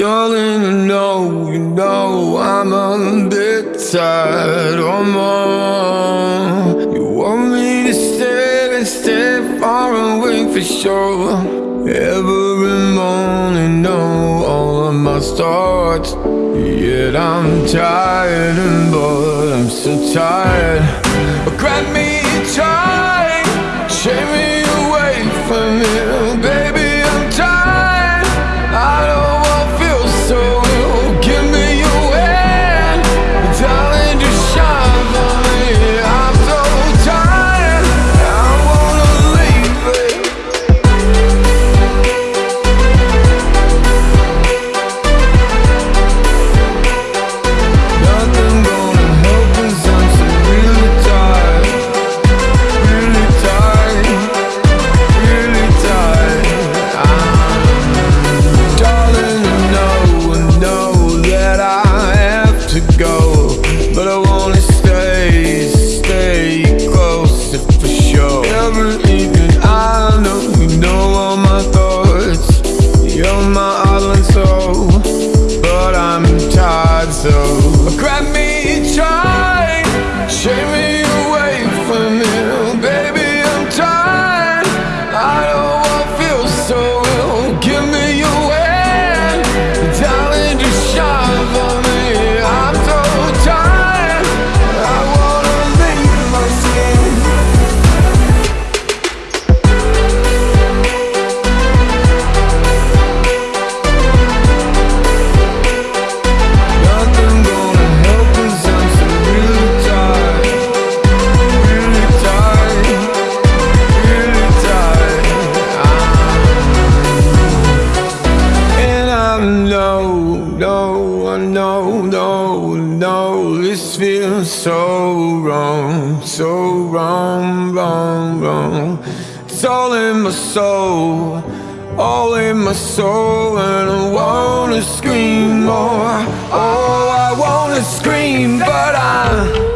Darling, you know, you know I'm a bit tired or oh, more You want me to stay and stay far away for sure? Every morning, know all of my thoughts Yet I'm tired and bored, I'm so tired. Grant me no, no, no. This feels so wrong, so wrong, wrong, wrong. It's all in my soul, all in my soul. And I wanna scream more, oh I wanna scream but I